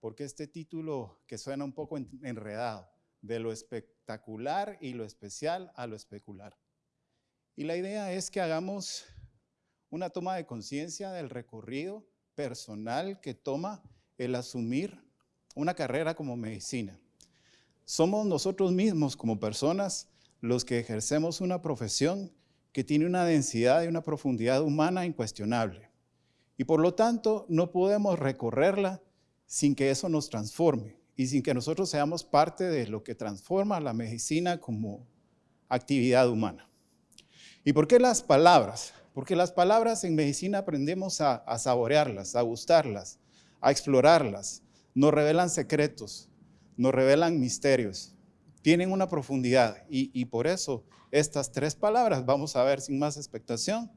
porque este título que suena un poco enredado, de lo espectacular y lo especial a lo especular. Y la idea es que hagamos una toma de conciencia del recorrido personal que toma el asumir una carrera como medicina. Somos nosotros mismos como personas los que ejercemos una profesión que tiene una densidad y una profundidad humana incuestionable. Y por lo tanto, no podemos recorrerla sin que eso nos transforme y sin que nosotros seamos parte de lo que transforma la medicina como actividad humana. ¿Y por qué las palabras? Porque las palabras en medicina aprendemos a, saborearlas, a gustarlas, a explorarlas. Nos revelan secretos, nos revelan misterios, tienen una profundidad y, y por eso estas tres palabras, vamos a ver sin más expectación.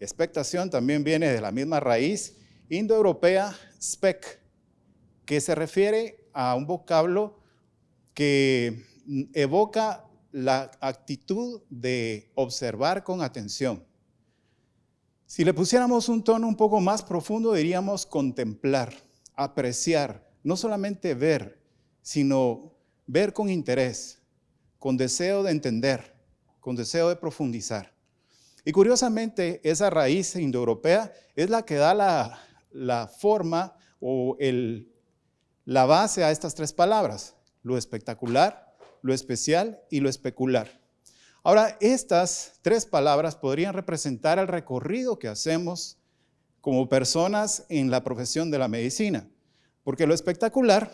Expectación también viene de la misma raíz indoeuropea spec, que se refiere a un vocablo que evoca la actitud de observar con atención. Si le pusiéramos un tono un poco más profundo, diríamos contemplar, apreciar, no solamente ver, sino ver con interés, con deseo de entender, con deseo de profundizar. Y curiosamente, esa raíz indoeuropea es la que da la, la forma o el, la base a estas tres palabras, lo espectacular, lo especial y lo especular. Ahora, estas tres palabras podrían representar el recorrido que hacemos como personas en la profesión de la medicina, porque lo espectacular,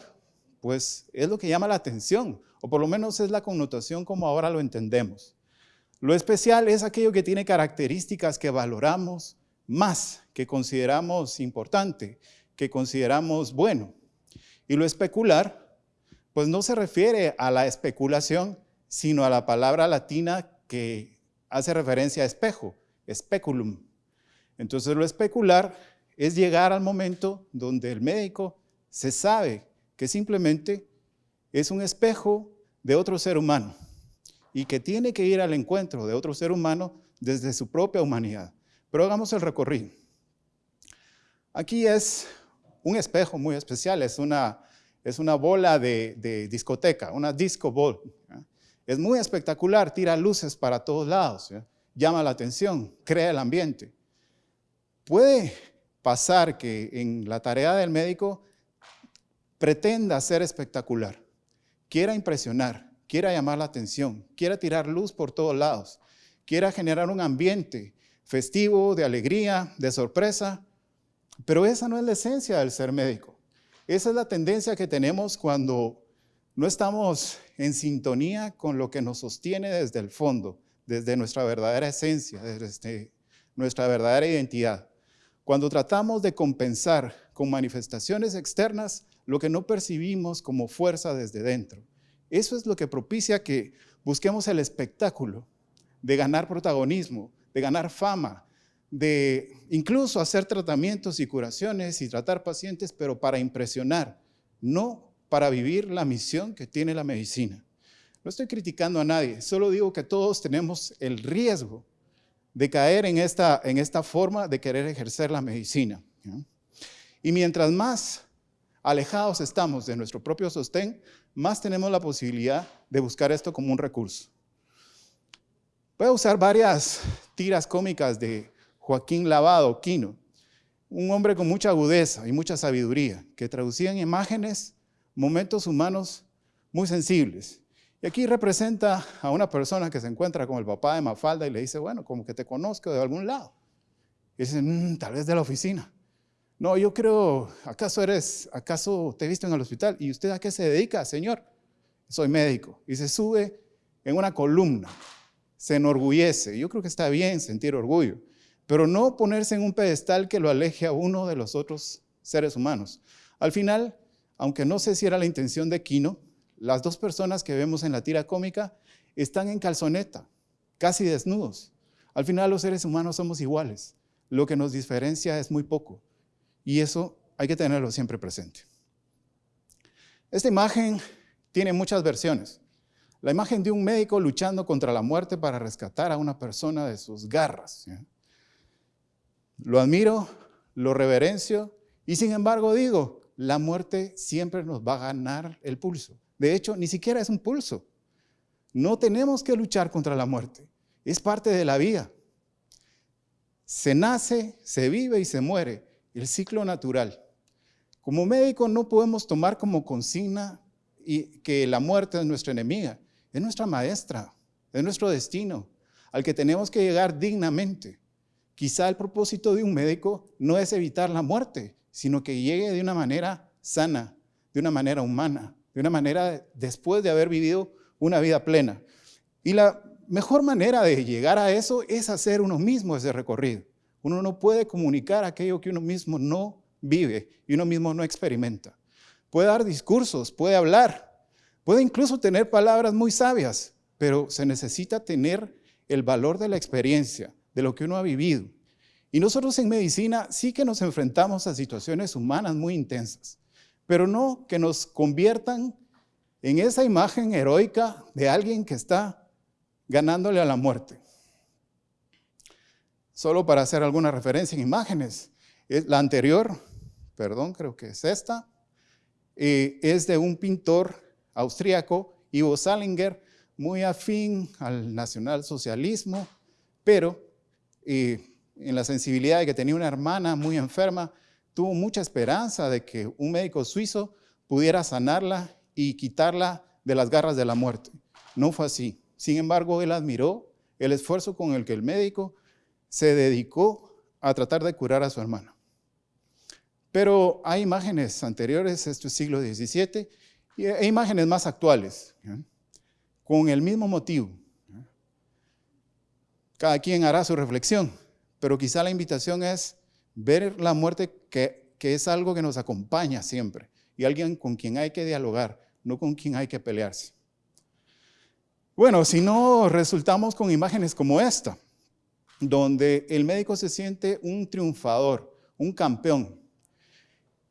pues es lo que llama la atención, o por lo menos es la connotación como ahora lo entendemos. Lo especial es aquello que tiene características que valoramos más, que consideramos importante, que consideramos bueno. Y lo especular, pues no se refiere a la especulación, sino a la palabra latina que hace referencia a espejo, speculum. Entonces lo especular es llegar al momento donde el médico se sabe que simplemente es un espejo de otro ser humano y que tiene que ir al encuentro de otro ser humano desde su propia humanidad. Pero hagamos el recorrido. Aquí es un espejo muy especial, es una, es una bola de, discoteca, una disco ball. Es muy espectacular, tira luces para todos lados, llama la atención, crea el ambiente. Puede pasar que en la tarea del médico pretenda ser espectacular, quiera impresionar, quiera llamar la atención, quiera tirar luz por todos lados, quiera generar un ambiente festivo, de alegría, de sorpresa, pero esa no es la esencia del ser médico. Esa es la tendencia que tenemos cuando no estamos en sintonía con lo que nos sostiene desde el fondo, desde nuestra verdadera esencia, desde nuestra verdadera identidad. Cuando tratamos de compensar con manifestaciones externas lo que no percibimos como fuerza desde dentro. Eso es lo que propicia que busquemos el espectáculo de ganar protagonismo, de ganar fama, de incluso hacer tratamientos y curaciones y tratar pacientes, pero para impresionar, no para vivir la misión que tiene la medicina. No estoy criticando a nadie, solo digo que todos tenemos el riesgo de caer en esta, en esta forma de querer ejercer la medicina. Y mientras más alejados estamos de nuestro propio sostén, más tenemos la posibilidad de buscar esto como un recurso. Voy a usar varias tiras cómicas de Joaquín Lavado Quino, un hombre con mucha agudeza y mucha sabiduría, que traducía en imágenes momentos humanos muy sensibles. Y aquí representa a una persona que se encuentra con el papá de Mafalda y le dice, bueno, como que te conozco de algún lado. Y dice, mm, tal vez de la oficina. No, yo creo, ¿acaso eres, acaso te he visto en el hospital? ¿Y usted a qué se dedica, señor? Soy médico. Y se sube en una columna, se enorgullece. Yo creo que está bien sentir orgullo pero no ponerse en un pedestal que lo aleje a uno de los otros seres humanos. Al final, aunque no sé si era la intención de Quino, las dos personas que vemos en la tira cómica están en calzoneta, casi desnudos. Al final los seres humanos somos iguales. Lo que nos diferencia es muy poco. Y eso hay que tenerlo siempre presente. Esta imagen tiene muchas versiones. La imagen de un médico luchando contra la muerte para rescatar a una persona de sus garras. Lo admiro, lo reverencio y sin embargo digo, la muerte siempre nos va a ganar el pulso. De hecho, ni siquiera es un pulso. No tenemos que luchar contra la muerte. Es parte de la vida. Se nace, se vive y se muere. El ciclo natural. Como médico no podemos tomar como consigna que la muerte es nuestra enemiga. Es nuestra maestra, es nuestro destino, al que tenemos que llegar dignamente. Quizá el propósito de un médico no es evitar la muerte, sino que llegue de una manera sana, de una manera humana, de una manera después de haber vivido una vida plena. Y la mejor manera de llegar a eso es hacer uno mismo ese recorrido. Uno no puede comunicar aquello que uno mismo no vive y uno mismo no experimenta. Puede dar discursos, puede hablar, puede incluso tener palabras muy sabias, pero se necesita tener el valor de la experiencia, de lo que uno ha vivido. Y nosotros en medicina sí que nos enfrentamos a situaciones humanas muy intensas, pero no que nos conviertan en esa imagen heroica de alguien que está ganándole a la muerte. Solo para hacer alguna referencia en imágenes, la anterior, perdón, creo que es esta, eh, es de un pintor austríaco, Ivo Salinger, muy afín al nacionalsocialismo, pero eh, en la sensibilidad de que tenía una hermana muy enferma, tuvo mucha esperanza de que un médico suizo pudiera sanarla y quitarla de las garras de la muerte. No fue así. Sin embargo, él admiró el esfuerzo con el que el médico se dedicó a tratar de curar a su hermana. Pero hay imágenes anteriores, esto es siglo XVII, y hay imágenes más actuales, con el mismo motivo. Cada quien hará su reflexión, pero quizá la invitación es ver la muerte que, es algo que nos acompaña siempre y alguien con quien hay que dialogar, no con quien hay que pelearse. Bueno, si no resultamos con imágenes como esta, donde el médico se siente un triunfador, un campeón.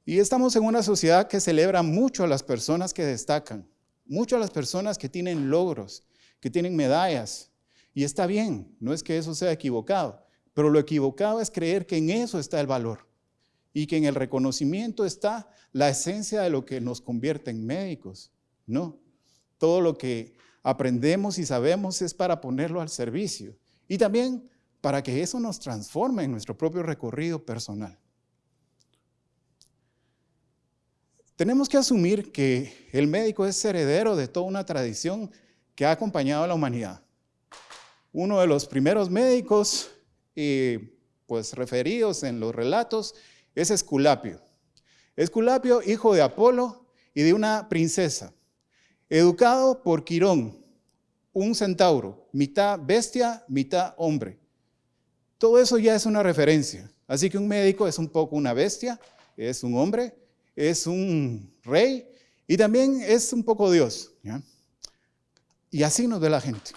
Y estamos en una sociedad que celebra mucho a las personas que destacan, mucho a las personas que tienen logros, que tienen medallas. Y está bien, no es que eso sea equivocado, pero lo equivocado es creer que en eso está el valor y que en el reconocimiento está la esencia de lo que nos convierte en médicos. No, todo lo que aprendemos y sabemos es para ponerlo al servicio y también para que eso nos transforme en nuestro propio recorrido personal. Tenemos que asumir que el médico es heredero de toda una tradición que ha acompañado a la humanidad. Uno de los primeros médicos eh, pues referidos en los relatos es Esculapio. Esculapio, hijo de Apolo y de una princesa, educado por Quirón, un centauro, mitad bestia, mitad hombre. Todo eso ya es una referencia. Así que un médico es un poco una bestia, es un hombre, es un rey y también es un poco Dios. Y así nos ve la gente.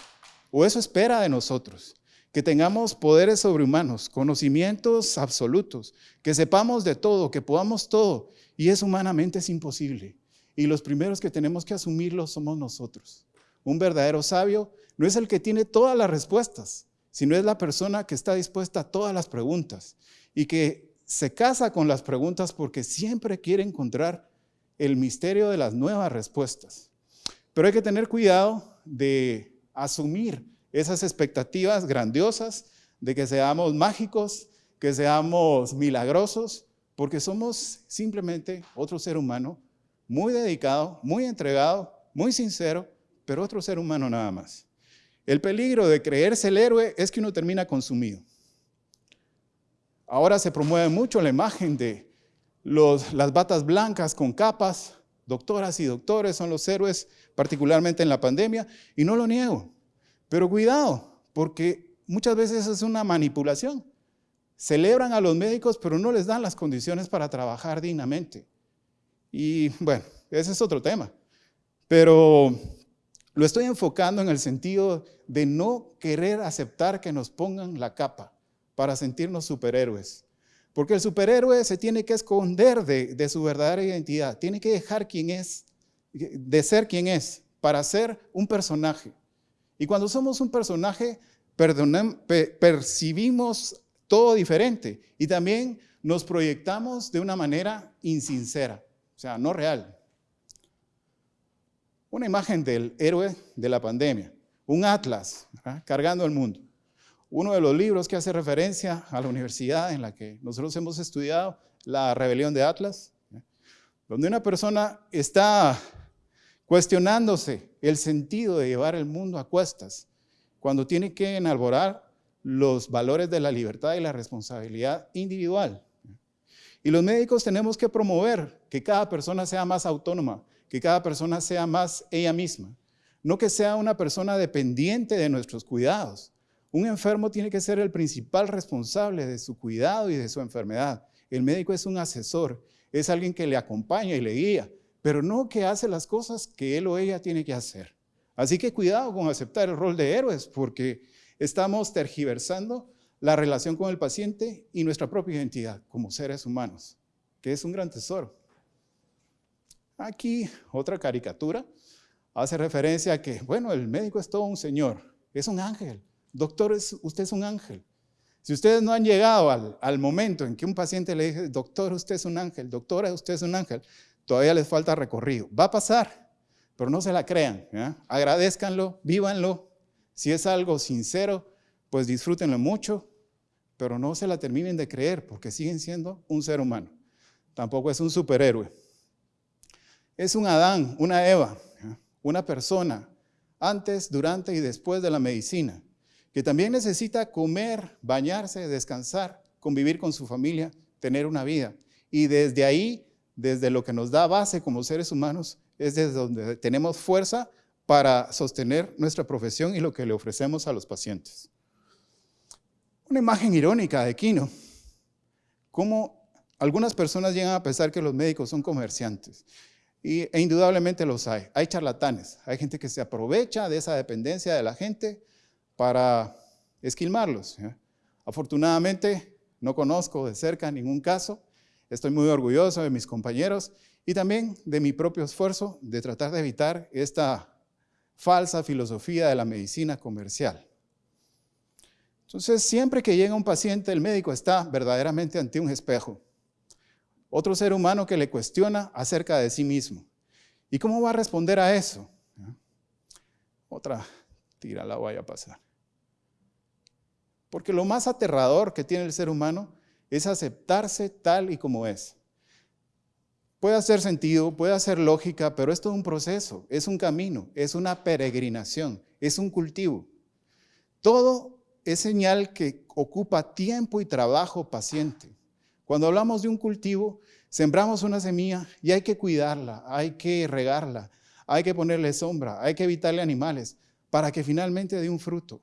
O eso espera de nosotros que tengamos poderes sobrehumanos, conocimientos absolutos, que sepamos de todo, que podamos todo, y es humanamente es imposible. Y los primeros que tenemos que asumirlo somos nosotros. Un verdadero sabio no es el que tiene todas las respuestas, sino es la persona que está dispuesta a todas las preguntas y que se casa con las preguntas porque siempre quiere encontrar el misterio de las nuevas respuestas. Pero hay que tener cuidado de asumir esas expectativas grandiosas de que seamos mágicos, que seamos milagrosos, porque somos simplemente otro ser humano muy dedicado, muy entregado, muy sincero, pero otro ser humano nada más. El peligro de creerse el héroe es que uno termina consumido. Ahora se promueve mucho la imagen de las batas blancas con capas, doctoras y doctores son los héroes, particularmente en la pandemia, y no lo niego. Pero cuidado, porque muchas veces es una manipulación. Celebran a los médicos, pero no les dan las condiciones para trabajar dignamente. Y bueno, ese es otro tema. Pero lo estoy enfocando en el sentido de no querer aceptar que nos pongan la capa para sentirnos superhéroes. Porque el superhéroe se tiene que esconder de, su verdadera identidad, tiene que dejar quién es, de ser quien es, para ser un personaje. Y cuando somos un personaje, percibimos todo diferente y también nos proyectamos de una manera insincera, o sea, no real. Una imagen del héroe de la pandemia, un atlas cargando el mundo. Uno de los libros que hace referencia a la universidad en la que nosotros hemos estudiado, La rebelión de Atlas, donde una persona está cuestionándose el sentido de llevar el mundo a cuestas, cuando tiene que enalborar los valores de la libertad y la responsabilidad individual. Y los médicos tenemos que promover que cada persona sea más autónoma, que cada persona sea más ella misma, no que sea una persona dependiente de nuestros cuidados. Un enfermo tiene que ser el principal responsable de su cuidado y de su enfermedad. El médico es un asesor, es alguien que le acompaña y le guía, pero no que hace las cosas que él o ella tiene que hacer. Así que cuidado con aceptar el rol de héroes, porque estamos tergiversando la relación con el paciente y nuestra propia identidad como seres humanos, que es un gran tesoro. Aquí otra caricatura hace referencia a que, bueno, el médico es todo un señor, es un ángel. Doctor, usted es un ángel. Si ustedes no han llegado al, momento en que un paciente le dice, doctor, usted es un ángel, doctora, usted es un ángel, todavía les falta recorrido. Va a pasar, pero no se la crean. Agradezcanlo, vívanlo. Si es algo sincero, pues disfrútenlo mucho, pero no se la terminen de creer porque siguen siendo un ser humano. Tampoco es un superhéroe. Es un Adán, una Eva, una persona antes, durante y después de la medicina, que también necesita comer, bañarse, descansar, convivir con su familia, tener una vida. Y desde ahí, desde lo que nos da base como seres humanos, es desde donde tenemos fuerza para sostener nuestra profesión y lo que le ofrecemos a los pacientes. Una imagen irónica de Quino, cómo algunas personas llegan a pensar que los médicos son comerciantes. Y, e indudablemente los hay. Hay charlatanes, hay gente que se aprovecha de esa dependencia de la gente para esquilmarlos. Afortunadamente no conozco de cerca ningún caso, estoy muy orgulloso de mis compañeros y también de mi propio esfuerzo de tratar de evitar esta falsa filosofía de la medicina comercial. Entonces, siempre que llega un paciente, el médico está verdaderamente ante un espejo. Otro ser humano que le cuestiona acerca de sí mismo. ¿Y cómo va a responder a eso? Otra tira la voy a pasar. Porque lo más aterrador que tiene el ser humano es aceptarse tal y como es. Puede hacer sentido, puede hacer lógica, pero es todo un proceso, es un camino, es una peregrinación, es un cultivo. Todo es señal que ocupa tiempo y trabajo paciente. Cuando hablamos de un cultivo, sembramos una semilla y hay que cuidarla, hay que regarla, hay que ponerle sombra, hay que evitarle animales para que finalmente dé un fruto.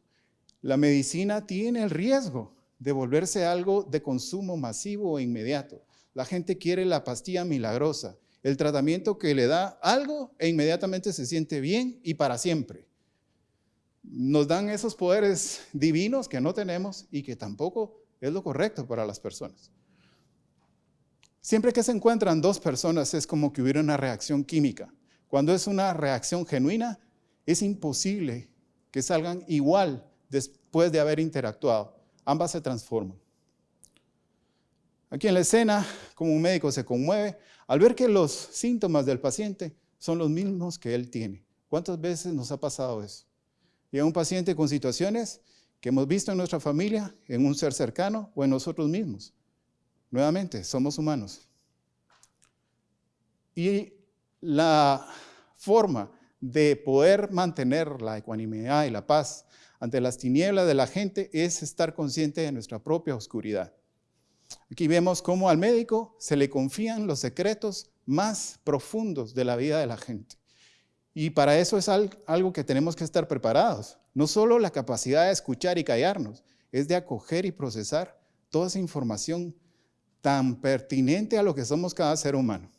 La medicina tiene el riesgo de volverse algo de consumo masivo e inmediato. La gente quiere la pastilla milagrosa, el tratamiento que le da algo e inmediatamente se siente bien y para siempre nos dan esos poderes divinos que no tenemos y que tampoco es lo correcto para las personas. Siempre que se encuentran dos personas es como que hubiera una reacción química. Cuando es una reacción genuina, es imposible que salgan igual después de haber interactuado. Ambas se transforman. Aquí en la escena, como un médico se conmueve al ver que los síntomas del paciente son los mismos que él tiene. ¿Cuántas veces nos ha pasado eso? y a un paciente con situaciones que hemos visto en nuestra familia, en un ser cercano o en nosotros mismos. Nuevamente, somos humanos. Y la forma de poder mantener la ecuanimidad y la paz ante las tinieblas de la gente es estar consciente de nuestra propia oscuridad. Aquí vemos cómo al médico se le confían los secretos más profundos de la vida de la gente. Y para eso es algo que tenemos que estar preparados. No solo la capacidad de escuchar y callarnos, es de acoger y procesar toda esa información tan pertinente a lo que somos cada ser humano.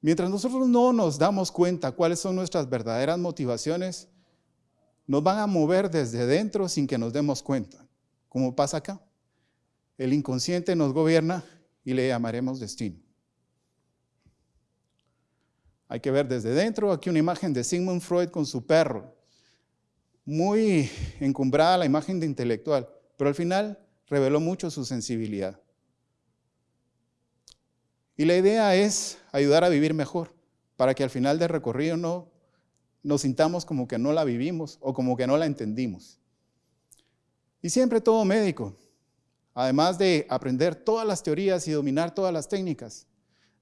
Mientras nosotros no nos damos cuenta cuáles son nuestras verdaderas motivaciones, nos van a mover desde dentro sin que nos demos cuenta, como pasa acá. El inconsciente nos gobierna y le llamaremos destino. Hay que ver desde dentro, aquí una imagen de Sigmund Freud con su perro. Muy encumbrada la imagen de intelectual, pero al final reveló mucho su sensibilidad. Y la idea es ayudar a vivir mejor, para que al final del recorrido no nos sintamos como que no la vivimos o como que no la entendimos. Y siempre todo médico, además de aprender todas las teorías y dominar todas las técnicas,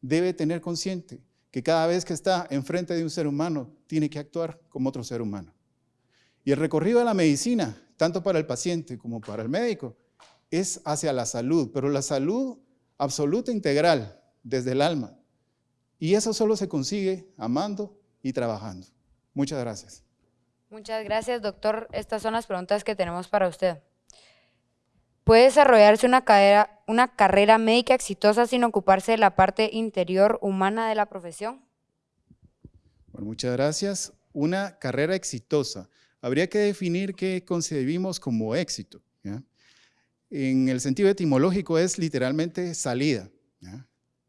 debe tener consciente que cada vez que está enfrente de un ser humano, tiene que actuar como otro ser humano. Y el recorrido de la medicina, tanto para el paciente como para el médico, es hacia la salud, pero la salud absoluta integral, desde el alma. Y eso solo se consigue amando y trabajando. Muchas gracias. Muchas gracias, doctor. Estas son las preguntas que tenemos para usted. ¿Puede desarrollarse una carrera, una carrera médica exitosa sin ocuparse de la parte interior humana de la profesión? Bueno, muchas gracias. Una carrera exitosa. Habría que definir qué concebimos como éxito. En el sentido etimológico es literalmente salida.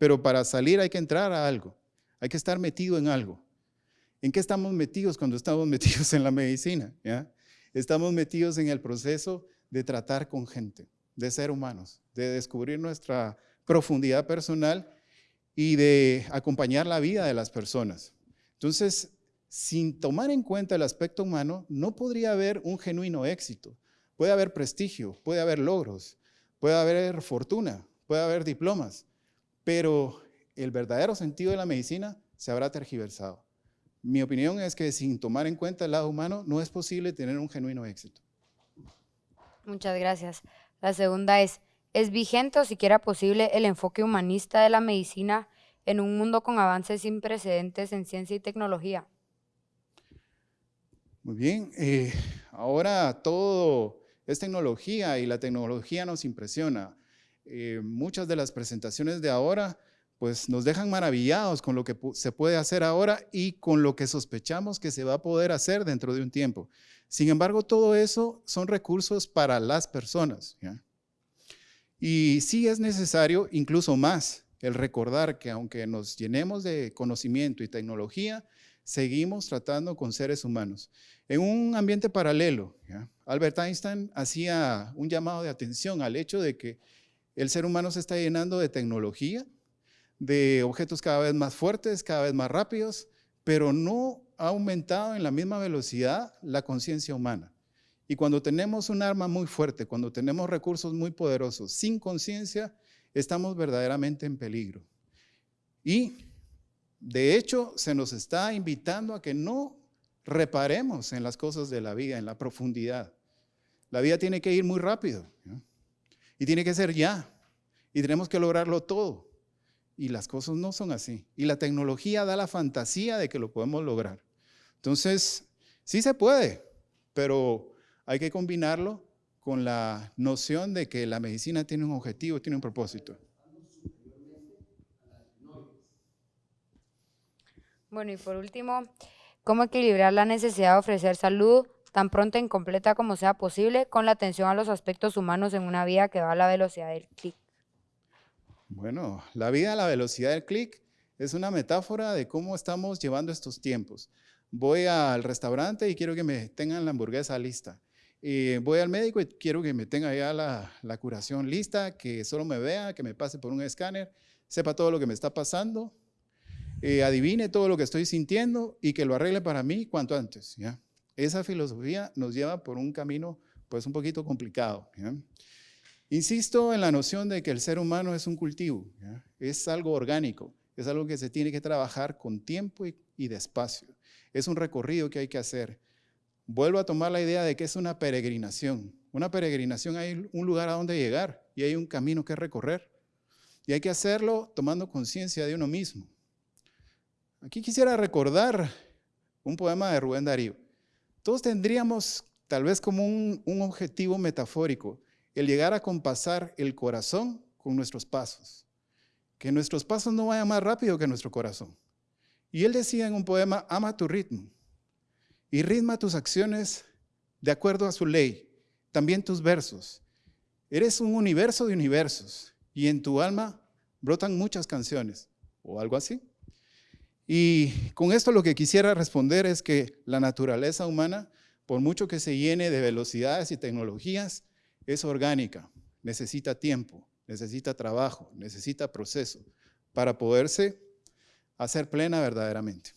Pero para salir hay que entrar a algo, hay que estar metido en algo. ¿En qué estamos metidos cuando estamos metidos en la medicina? Estamos metidos en el proceso de tratar con gente, de ser humanos, de descubrir nuestra profundidad personal y de acompañar la vida de las personas. Entonces, sin tomar en cuenta el aspecto humano, no podría haber un genuino éxito. Puede haber prestigio, puede haber logros, puede haber fortuna, puede haber diplomas, pero el verdadero sentido de la medicina se habrá tergiversado. Mi opinión es que sin tomar en cuenta el lado humano no es posible tener un genuino éxito. Muchas gracias. La segunda es, ¿es vigente o siquiera posible el enfoque humanista de la medicina en un mundo con avances sin precedentes en ciencia y tecnología? Muy bien, eh, ahora todo es tecnología y la tecnología nos impresiona. Eh, muchas de las presentaciones de ahora pues nos dejan maravillados con lo que se puede hacer ahora y con lo que sospechamos que se va a poder hacer dentro de un tiempo. Sin embargo, todo eso son recursos para las personas. Y sí es necesario, incluso más, el recordar que aunque nos llenemos de conocimiento y tecnología, seguimos tratando con seres humanos. En un ambiente paralelo, Albert Einstein hacía un llamado de atención al hecho de que el ser humano se está llenando de tecnología, de objetos cada vez más fuertes, cada vez más rápidos, pero no ha aumentado en la misma velocidad la conciencia humana. Y cuando tenemos un arma muy fuerte, cuando tenemos recursos muy poderosos sin conciencia, estamos verdaderamente en peligro. Y de hecho se nos está invitando a que no reparemos en las cosas de la vida, en la profundidad. La vida tiene que ir muy rápido. Y tiene que ser ya. Y tenemos que lograrlo todo. Y las cosas no son así. Y la tecnología da la fantasía de que lo podemos lograr. Entonces, sí se puede, pero hay que combinarlo con la noción de que la medicina tiene un objetivo, tiene un propósito. Bueno, y por último, ¿cómo equilibrar la necesidad de ofrecer salud tan pronta e incompleta como sea posible, con la atención a los aspectos humanos en una vida que va a la velocidad del clic. Bueno, la vida a la velocidad del clic es una metáfora de cómo estamos llevando estos tiempos. Voy al restaurante y quiero que me tengan la hamburguesa lista. Voy al médico y quiero que me tenga ya la, curación lista, que solo me vea, que me pase por un escáner, sepa todo lo que me está pasando, eh, adivine todo lo que estoy sintiendo y que lo arregle para mí cuanto antes. ¿ya? Esa filosofía nos lleva por un camino pues un poquito complicado. Insisto en la noción de que el ser humano es un cultivo, es algo orgánico, es algo que se tiene que trabajar con tiempo y, y despacio. Es un recorrido que hay que hacer. Vuelvo a tomar la idea de que es una peregrinación. Una peregrinación hay un lugar a donde llegar y hay un camino que recorrer. Y hay que hacerlo tomando conciencia de uno mismo. Aquí quisiera recordar un poema de Rubén Darío. Todos tendríamos tal vez como un, objetivo metafórico, el llegar a compasar el corazón con nuestros pasos. Que nuestros pasos no vayan más rápido que nuestro corazón. Y él decía en un poema, ama tu ritmo y ritma tus acciones de acuerdo a su ley, también tus versos. Eres un universo de universos y en tu alma brotan muchas canciones o algo así. Y con esto lo que quisiera responder es que la naturaleza humana, por mucho que se llene de velocidades y tecnologías, es orgánica, necesita tiempo, necesita trabajo, necesita proceso, para poderse hacer plena verdaderamente.